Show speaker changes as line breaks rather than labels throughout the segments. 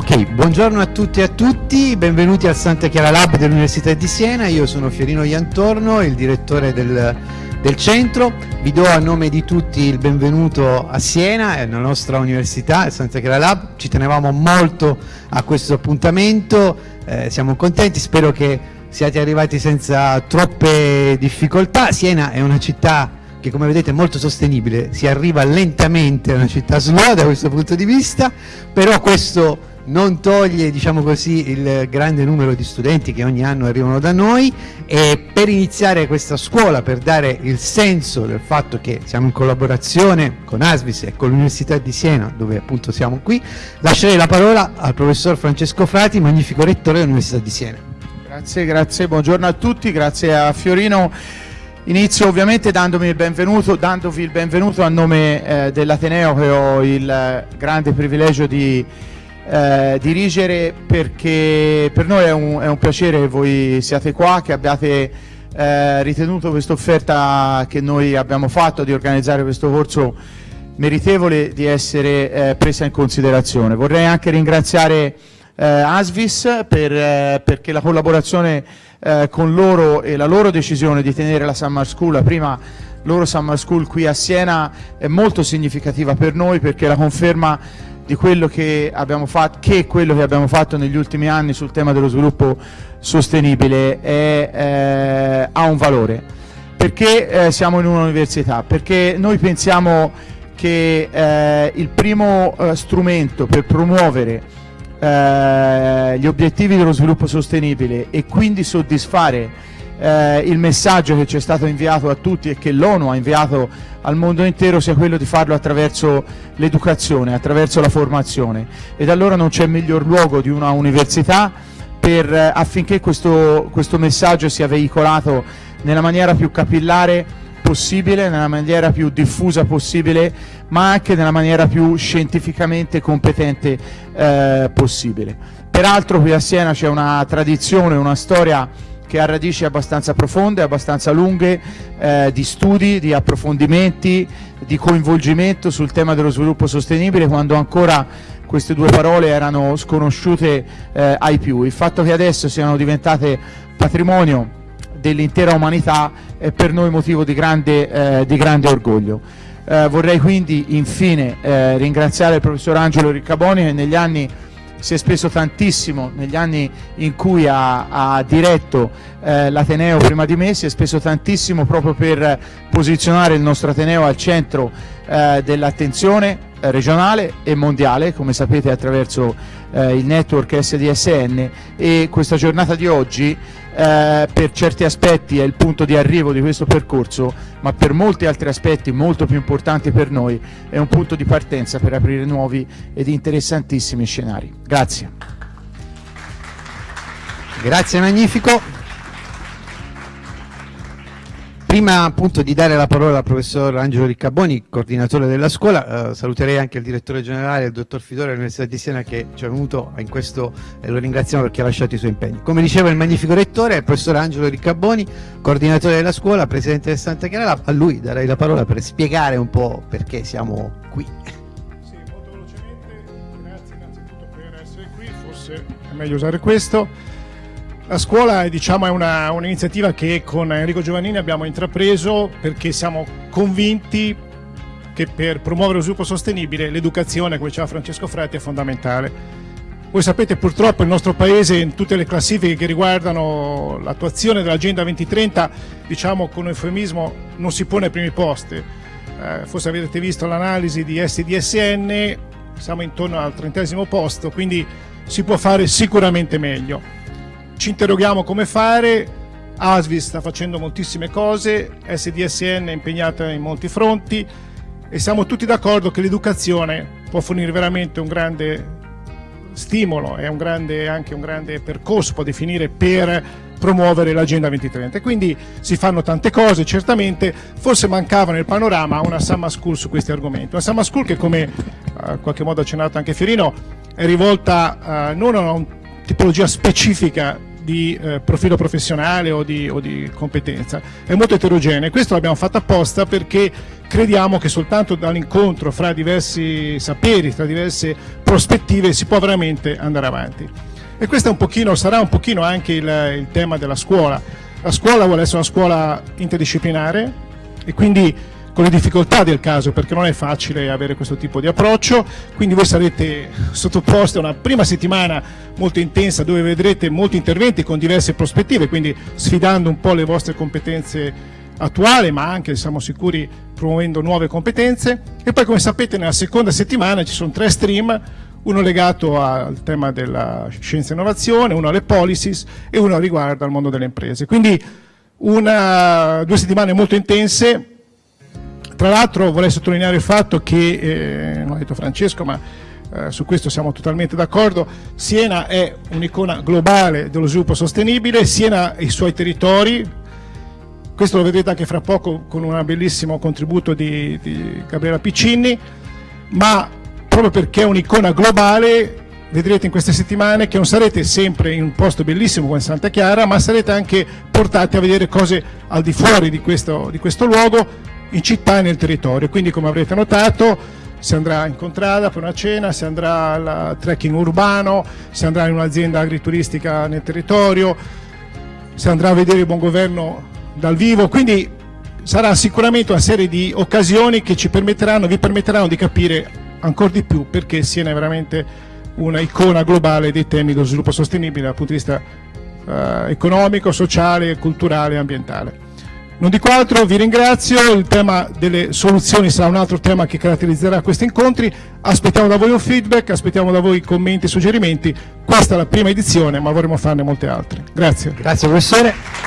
Ok, buongiorno a tutti e a tutti, benvenuti al Santa Chiara Lab dell'Università di Siena, io sono Fiorino Iantorno, il direttore del, del, centro, vi do a nome di tutti il benvenuto a Siena, nella nostra università, il Santa Chiara Lab, ci tenevamo molto a questo appuntamento, eh, siamo contenti, spero che siate arrivati senza troppe difficoltà, Siena è una città che come vedete è molto sostenibile, si arriva lentamente a una città slow da questo punto di vista, però questo non toglie diciamo così, il grande numero di studenti che ogni anno arrivano da noi e per iniziare questa scuola, per dare il senso del fatto che siamo in collaborazione con Asvis e con l'Università di Siena, dove appunto siamo qui, lascerei la parola al professor Francesco Frati, magnifico rettore dell'Università di Siena.
Grazie, grazie, buongiorno a tutti, grazie a Fiorino. Inizio ovviamente dandomi il benvenuto, dandovi il benvenuto a nome eh, dell'Ateneo che ho il grande privilegio di eh, dirigere perché per noi è un, è un, piacere che voi siate qua, che abbiate eh, ritenuto questa offerta che noi abbiamo fatto di organizzare questo corso meritevole di essere eh, presa in considerazione. Vorrei anche ringraziare eh, Asvis per, eh, perché la collaborazione eh, con loro e la loro decisione di tenere la Summer School, la prima loro Summer School qui a Siena è molto significativa per noi perché la conferma di quello che abbiamo fatto, che quello che abbiamo fatto negli ultimi anni sul tema dello sviluppo sostenibile è, eh, ha un valore. Perché eh, siamo in un'università? Perché noi pensiamo che eh, il primo eh, strumento per promuovere eh, gli obiettivi dello sviluppo sostenibile e quindi soddisfare eh, il messaggio che ci è stato inviato a tutti e che l'ONU ha inviato al mondo intero sia quello di farlo attraverso l'educazione, attraverso la formazione ed allora non c'è miglior luogo di una università per, eh, affinché questo, questo messaggio sia veicolato nella maniera più capillare possibile, nella maniera più diffusa possibile, ma anche nella maniera più scientificamente competente eh, possibile. Peraltro qui a Siena c'è una tradizione, una storia che ha radici abbastanza profonde, abbastanza lunghe, eh, di studi, di approfondimenti, di coinvolgimento sul tema dello sviluppo sostenibile quando ancora queste due parole erano sconosciute eh, ai più. Il fatto che adesso siano diventate patrimonio dell'intera umanità è per noi motivo di grande, eh, di grande orgoglio. Eh, vorrei quindi infine eh, ringraziare il professor Angelo Riccaboni che negli anni si è speso tantissimo negli anni in cui ha, ha diretto eh, l'Ateneo prima di me, si è speso tantissimo proprio per posizionare il nostro Ateneo al centro eh, dell'attenzione eh, regionale e mondiale, come sapete attraverso eh, il network SDSN e questa giornata di oggi eh, per certi aspetti è il punto di arrivo di questo percorso, ma per molti altri aspetti molto più importanti per noi è un punto di partenza per aprire nuovi ed interessantissimi scenari. Grazie.
Grazie Magnifico. Prima appunto di dare la parola al professor Angelo Riccaboni, coordinatore della scuola, eh, saluterei anche il direttore generale, il dottor Fidore dell'Università di Siena che ci è venuto in questo e lo ringraziamo perché ha lasciato i suoi impegni. Come diceva il magnifico rettore, il professor Angelo Riccaboni, coordinatore della scuola, presidente del Santa Chiara, a lui darei la parola per spiegare un po' perché siamo qui.
Sì, molto velocemente, grazie innanzitutto per essere qui, forse è meglio usare questo. La scuola diciamo, è un'iniziativa un che con Enrico Giovannini abbiamo intrapreso perché siamo convinti che per promuovere lo sviluppo sostenibile l'educazione, come diceva Francesco Fretti, è fondamentale. Voi sapete purtroppo il nostro paese in tutte le classifiche che riguardano l'attuazione dell'Agenda 2030, diciamo con eufemismo, non si pone ai primi posti. Eh, forse avete visto l'analisi di SDSN, siamo intorno al trentesimo posto, quindi si può fare sicuramente meglio ci interroghiamo come fare, ASVI sta facendo moltissime cose, SDSN è impegnata in molti fronti e siamo tutti d'accordo che l'educazione può fornire veramente un grande stimolo e anche un grande percorso, può definire per promuovere l'Agenda 2030. E quindi si fanno tante cose, certamente, forse mancava nel panorama una Summer School su questi argomenti. Una Summer School che, come uh, in qualche modo ha accennato anche Fiorino, è rivolta uh, non a una tipologia specifica di eh, profilo professionale o di, o di, competenza, è molto eterogenea. Questo l'abbiamo fatto apposta perché crediamo che soltanto dall'incontro fra diversi saperi, tra diverse prospettive si può veramente andare avanti. E questo un pochino, sarà un pochino anche il, il tema della scuola. La scuola vuole essere una scuola interdisciplinare e quindi con le difficoltà del caso perché non è facile avere questo tipo di approccio, quindi voi sarete sottoposti a una prima settimana molto intensa dove vedrete molti interventi con diverse prospettive, quindi sfidando un po' le vostre competenze attuali ma anche siamo sicuri promuovendo nuove competenze e poi come sapete nella seconda settimana ci sono tre stream uno legato al tema della scienza e innovazione, uno alle policies e uno riguardo al mondo delle imprese. Quindi una, due settimane molto intense tra l'altro vorrei sottolineare il fatto che, eh, non l'ha detto Francesco, ma eh, su questo siamo totalmente d'accordo, Siena è un'icona globale dello sviluppo sostenibile, Siena e i suoi territori, questo lo vedrete anche fra poco con un bellissimo contributo di, di Gabriela Piccinni, ma proprio perché è un'icona globale vedrete in queste settimane che non sarete sempre in un posto bellissimo come Santa Chiara, ma sarete anche portati a vedere cose al di fuori di questo, di questo luogo in città e nel territorio. Quindi come avrete notato si andrà in contrada per una cena, si andrà al trekking urbano, si andrà in un'azienda agrituristica nel territorio, si andrà a vedere il buon governo dal vivo, quindi sarà sicuramente una serie di occasioni che ci permetteranno, vi permetteranno di capire ancora di più perché Siena è veramente una icona globale dei temi dello sviluppo sostenibile dal punto di vista eh, economico, sociale, culturale e ambientale. Non dico altro, vi ringrazio, il tema delle soluzioni sarà un altro tema che caratterizzerà questi incontri, aspettiamo da voi un feedback, aspettiamo da voi commenti e suggerimenti, questa è la prima edizione ma vorremmo farne molte altre. Grazie.
Grazie professore.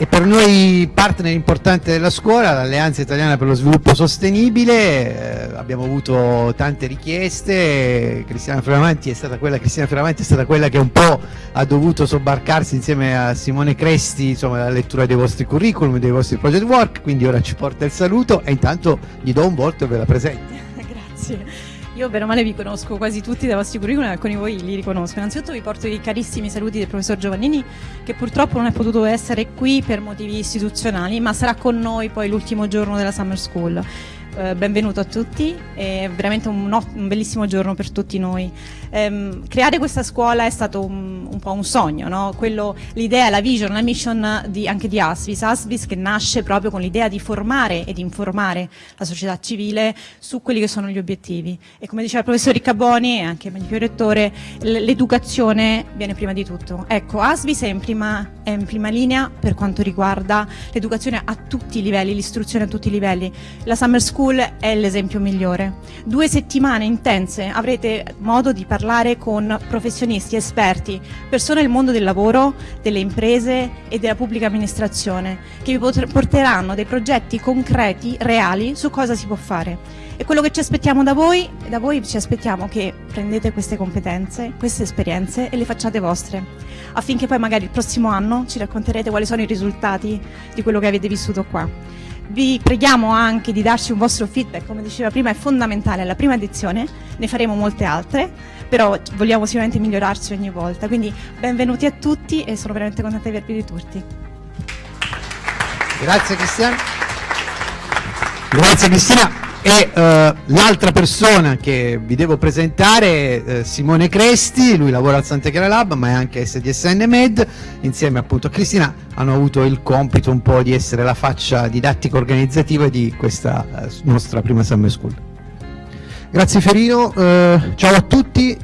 E per noi partner importante della scuola, l'Alleanza Italiana per lo Sviluppo Sostenibile, eh, abbiamo avuto tante richieste, Cristiana Fioravanti è stata quella, Cristiana Fioravanti è stata quella che un po' ha dovuto sobbarcarsi insieme a Simone Cresti insomma, la lettura dei vostri curriculum, dei vostri project work, quindi ora ci porta il saluto e intanto gli do un volto e ve la presento.
Grazie. Io bene o male vi conosco quasi tutti dai vostri curriculum e alcuni di voi li riconosco. Innanzitutto vi porto i carissimi saluti del professor Giovannini che purtroppo non è potuto essere qui per motivi istituzionali ma sarà con noi poi l'ultimo giorno della Summer School. Eh, benvenuto a tutti, è veramente un, un, bellissimo giorno per tutti noi. Eh, creare questa scuola è stato un, un po' un sogno, no? l'idea, la vision, la mission di, anche di Asvis, Asvis che nasce proprio con l'idea di formare ed informare la società civile su quelli che sono gli obiettivi e come diceva il professor Riccaboni e anche il mio rettore, l'educazione viene prima di tutto. Ecco, Asvis è in prima, è in prima linea per quanto riguarda l'educazione a tutti i livelli, l'istruzione a tutti i livelli. La Summer School School è l'esempio migliore. Due settimane intense, avrete modo di parlare con professionisti, esperti, persone del mondo del lavoro, delle imprese e della pubblica amministrazione, che vi porteranno dei progetti concreti, reali, su cosa si può fare. E quello che ci aspettiamo da voi, da voi ci aspettiamo che prendete queste competenze, queste esperienze e le facciate vostre, affinché poi magari il prossimo anno ci racconterete quali sono i risultati di quello che avete vissuto qua. Vi preghiamo anche di darci un vostro feedback, come diceva prima è fondamentale alla prima edizione, ne faremo molte altre, però vogliamo sicuramente migliorarci ogni volta, quindi benvenuti a tutti e sono veramente contenta di avervi di tutti.
Grazie Cristiano. Grazie Cristina e uh, l'altra persona che vi devo presentare è uh, Simone Cresti, lui lavora al Santa Chiara Lab ma è anche SDSN Med, insieme appunto a Cristina hanno avuto il compito un po' di essere la faccia didattica organizzativa di questa uh, nostra prima Summer School.
Grazie Ferino, ciao a tutti,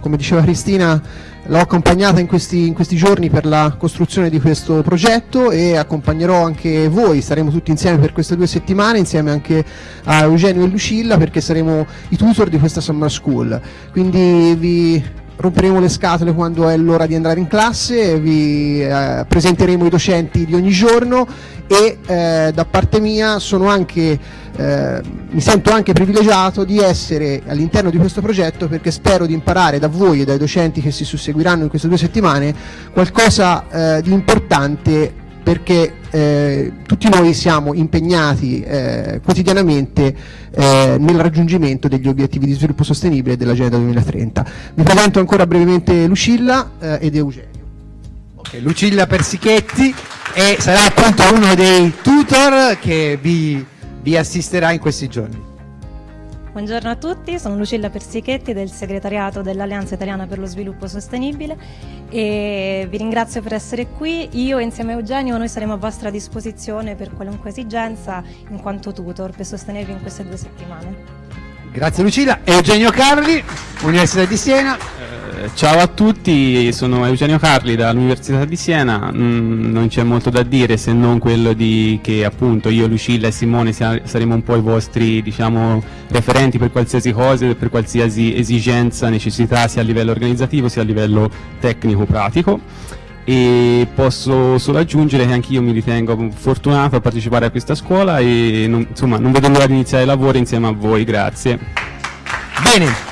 come diceva Cristina l'ho accompagnata in questi, in questi, giorni per la costruzione di questo progetto e accompagnerò anche voi, saremo tutti insieme per queste due settimane insieme anche a Eugenio e Lucilla perché saremo i tutor di questa Summer School. Quindi vi romperemo le scatole quando è l'ora di andare in classe, vi eh, presenteremo i docenti di ogni giorno e eh, da parte mia anche, eh, mi sento anche privilegiato di essere all'interno di questo progetto perché spero di imparare da voi e dai docenti che si susseguiranno in queste due settimane qualcosa eh, di importante perché eh, tutti noi siamo impegnati eh, quotidianamente eh, nel raggiungimento degli obiettivi di sviluppo sostenibile dell'Agenda 2030. Vi presento ancora brevemente Lucilla eh, ed Eugenio.
Okay, Lucilla Persichetti sarà appunto uno dei tutor che vi, vi assisterà in questi giorni.
Buongiorno a tutti, sono Lucilla Persichetti del segretariato dell'Alleanza Italiana per lo Sviluppo Sostenibile e vi ringrazio per essere qui. Io insieme a Eugenio noi saremo a vostra disposizione per qualunque esigenza in quanto tutor per sostenervi in queste due settimane.
Grazie Lucilla. Eugenio Carli, Università di Siena.
Ciao a tutti, sono Eugenio Carli dall'Università di Siena, mm, non c'è molto da dire se non quello di che appunto io, Lucilla e Simone saremo un po' i vostri diciamo, referenti per qualsiasi cosa, per qualsiasi esigenza, necessità sia a livello organizzativo sia a livello tecnico-pratico e posso solo aggiungere che anch'io mi ritengo fortunato a partecipare a questa scuola e non, insomma non vedo l'ora di iniziare i lavori insieme a voi, grazie.
Bene,